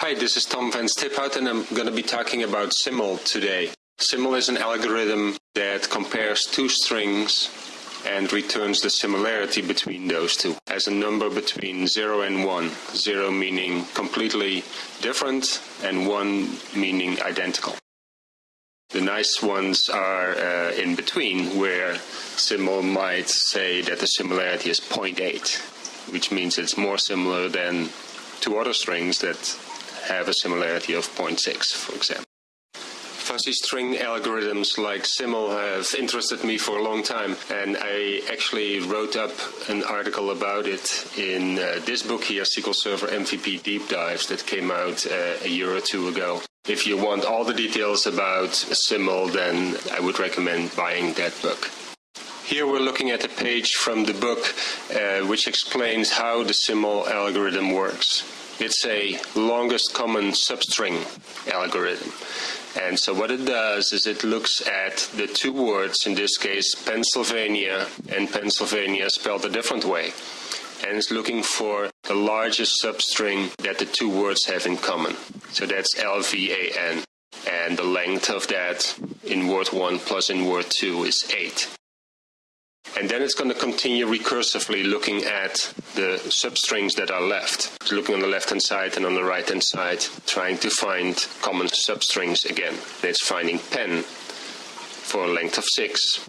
Hi, this is Tom van Stiphout and I'm going to be talking about Simil today. Simil is an algorithm that compares two strings and returns the similarity between those two as a number between 0 and 1. 0 meaning completely different and 1 meaning identical. The nice ones are uh, in between where Simil might say that the similarity is 0.8 which means it's more similar than two other strings that have a similarity of 0.6, for example. Fuzzy string algorithms like Simil have interested me for a long time, and I actually wrote up an article about it in uh, this book here, SQL Server MVP Deep Dives, that came out uh, a year or two ago. If you want all the details about Simil, then I would recommend buying that book. Here we're looking at a page from the book uh, which explains how the Simil algorithm works. It's a longest common substring algorithm. And so what it does is it looks at the two words, in this case Pennsylvania and Pennsylvania spelled a different way. And it's looking for the largest substring that the two words have in common. So that's LVAN. And the length of that in word 1 plus in word 2 is 8. And then it's going to continue recursively looking at the substrings that are left. Looking on the left-hand side and on the right-hand side, trying to find common substrings again. And it's finding pen for a length of 6.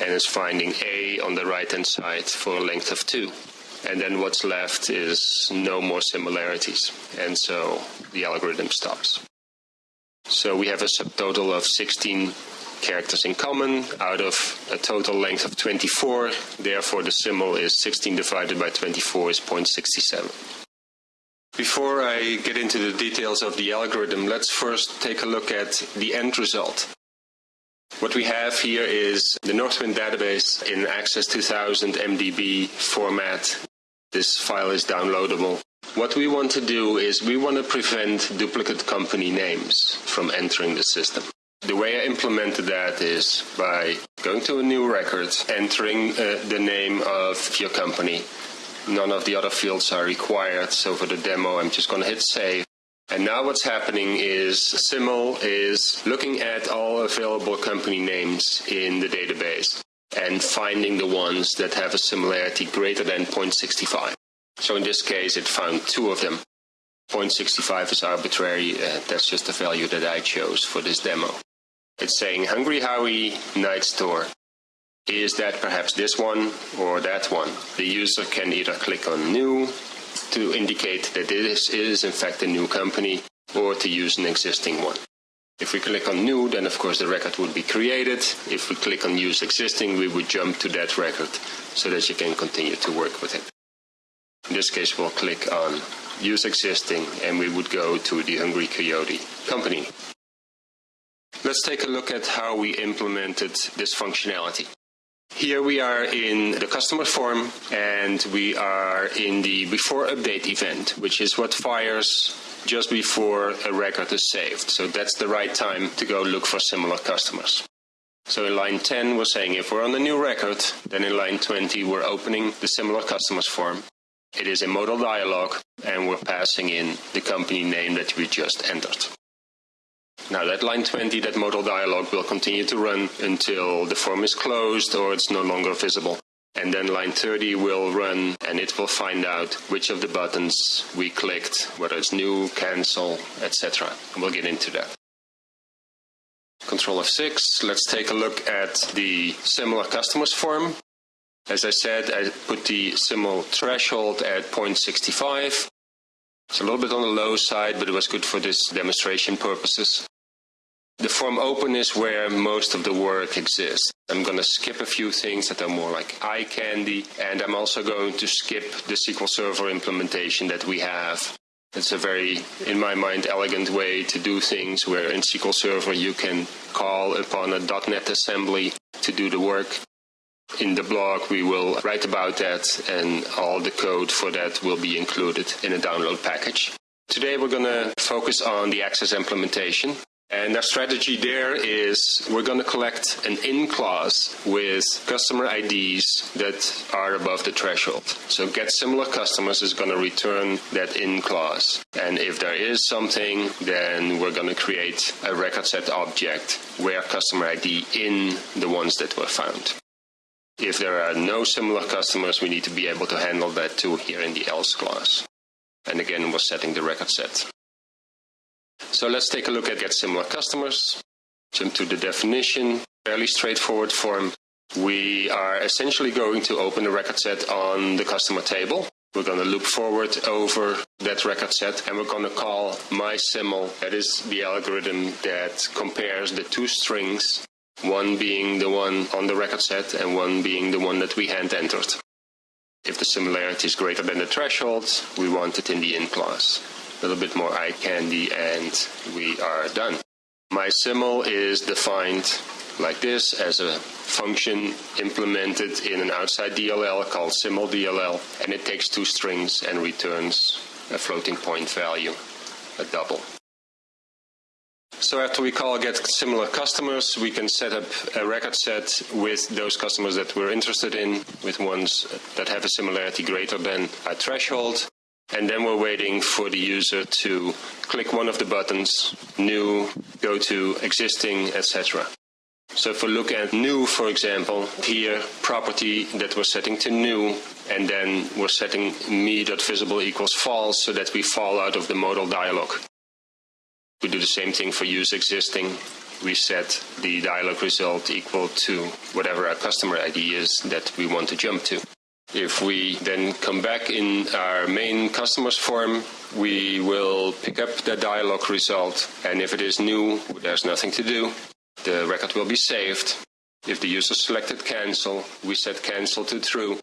And it's finding A on the right-hand side for a length of 2. And then what's left is no more similarities. And so the algorithm stops. So we have a subtotal of 16 characters in common out of a total length of 24. Therefore, the Simil is 16 divided by 24 is 0.67. Before I get into the details of the algorithm, let's first take a look at the end result. What we have here is the Northwind database in Access 2000 MDB format. This file is downloadable. What we want to do is we want to prevent duplicate company names from entering the system. The way I implemented that is by going to a new record, entering uh, the name of your company. None of the other fields are required, so for the demo I'm just going to hit save. And now what's happening is Simil is looking at all available company names in the database and finding the ones that have a similarity greater than 0.65. So in this case it found two of them. 0.65 is arbitrary, uh, that's just the value that I chose for this demo. It's saying Hungry Howie Night Store. Is that perhaps this one or that one? The user can either click on New to indicate that this is in fact a new company or to use an existing one. If we click on New, then of course the record would be created. If we click on Use Existing, we would jump to that record so that you can continue to work with it. In this case, we'll click on Use Existing and we would go to the Hungry Coyote company. Let's take a look at how we implemented this functionality. Here we are in the customer form and we are in the before update event, which is what fires just before a record is saved. So that's the right time to go look for similar customers. So in line 10, we're saying if we're on a new record, then in line 20, we're opening the similar customers form. It is a modal dialog and we're passing in the company name that we just entered. Now that line 20, that modal dialog will continue to run until the form is closed or it's no longer visible. And then line 30 will run and it will find out which of the buttons we clicked, whether it's new, cancel, etc. We'll get into that. Control F6, let's take a look at the similar customers form. As I said, I put the Simil threshold at 0.65. It's a little bit on the low side, but it was good for this demonstration purposes. The form open is where most of the work exists. I'm going to skip a few things that are more like eye candy, and I'm also going to skip the SQL Server implementation that we have. It's a very, in my mind, elegant way to do things where in SQL Server you can call upon a .NET assembly to do the work. In the blog we will write about that and all the code for that will be included in a download package. Today we're going to focus on the Access implementation And our strategy there is we're going to collect an in clause with customer IDs that are above the threshold. So get similar customers is going to return that in clause. And if there is something, then we're going to create a record set object where customer ID in the ones that were found. If there are no similar customers, we need to be able to handle that too here in the else clause. And again, we're setting the record set. So let's take a look at get similar customers. Jump to the definition, fairly straightforward form. We are essentially going to open the record set on the customer table. We're going to loop forward over that record set and we're going to call mysiml. That is the algorithm that compares the two strings, one being the one on the record set and one being the one that we hand entered. If the similarity is greater than the threshold, we want it in the in clause a little bit more eye candy, and we are done. MySiml is defined like this as a function implemented in an outside DLL called siml_dll, and it takes two strings and returns a floating point value, a double. So after we call get similar customers, we can set up a record set with those customers that we're interested in, with ones that have a similarity greater than a threshold, and then we're waiting for the user to click one of the buttons, new, go to existing, etc. So if we look at new, for example, here, property that we're setting to new, and then we're setting me.visible equals false so that we fall out of the modal dialog. We do the same thing for use existing. We set the dialog result equal to whatever our customer ID is that we want to jump to. If we then come back in our main customers form, we will pick up the dialog result, and if it is new, there's nothing to do. The record will be saved. If the user selected cancel, we set cancel to true,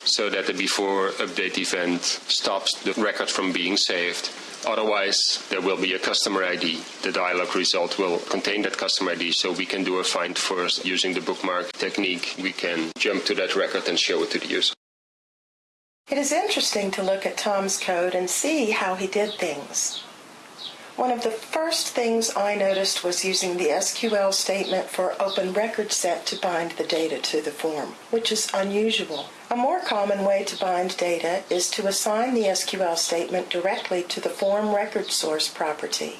so that the before update event stops the record from being saved. Otherwise, there will be a customer ID. The dialog result will contain that customer ID, so we can do a find first using the bookmark technique. We can jump to that record and show it to the user. It is interesting to look at Tom's code and see how he did things. One of the first things I noticed was using the SQL statement for open record set to bind the data to the form, which is unusual. A more common way to bind data is to assign the SQL statement directly to the form record source property.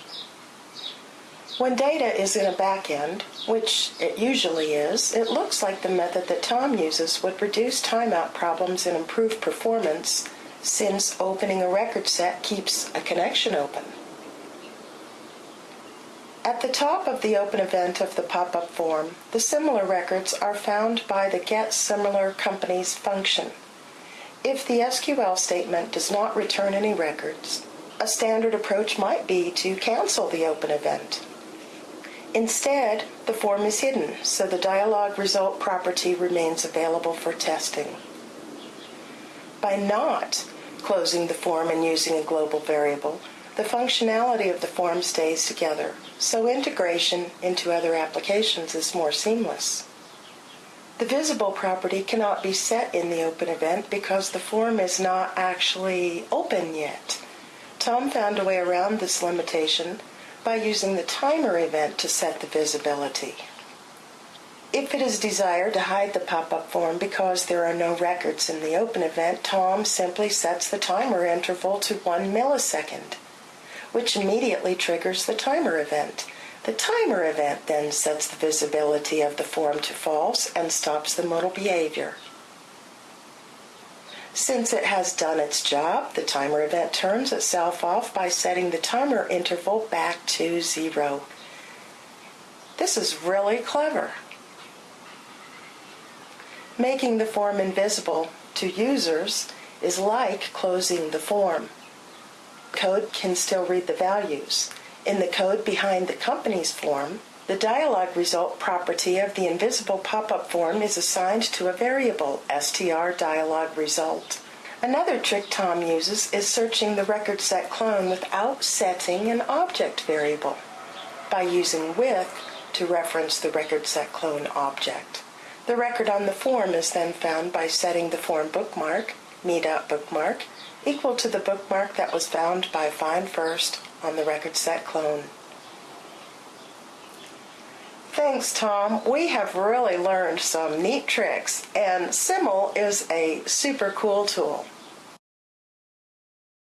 When data is in a backend, which it usually is, it looks like the method that Tom uses would reduce timeout problems and improve performance since opening a record set keeps a connection open. At the top of the open event of the pop-up form, the similar records are found by the get similar companies function. If the SQL statement does not return any records, a standard approach might be to cancel the open event. Instead, the form is hidden, so the dialog result property remains available for testing. By not closing the form and using a global variable, the functionality of the form stays together, so integration into other applications is more seamless. The visible property cannot be set in the open event because the form is not actually open yet. Tom found a way around this limitation by using the timer event to set the visibility. If it is desired to hide the pop-up form because there are no records in the open event, Tom simply sets the timer interval to one millisecond, which immediately triggers the timer event. The timer event then sets the visibility of the form to false and stops the modal behavior. Since it has done its job, the timer event turns itself off by setting the timer interval back to zero. This is really clever. Making the form invisible to users is like closing the form. Code can still read the values. In the code behind the company's form, the dialog result property of the invisible pop-up form is assigned to a variable, str dialog result. Another trick Tom uses is searching the record set clone without setting an object variable by using with to reference the record set clone object. The record on the form is then found by setting the form bookmark, me.bookmark, equal to the bookmark that was found by find first on the record set clone. Thanks, Tom. We have really learned some neat tricks, and Simil is a super cool tool.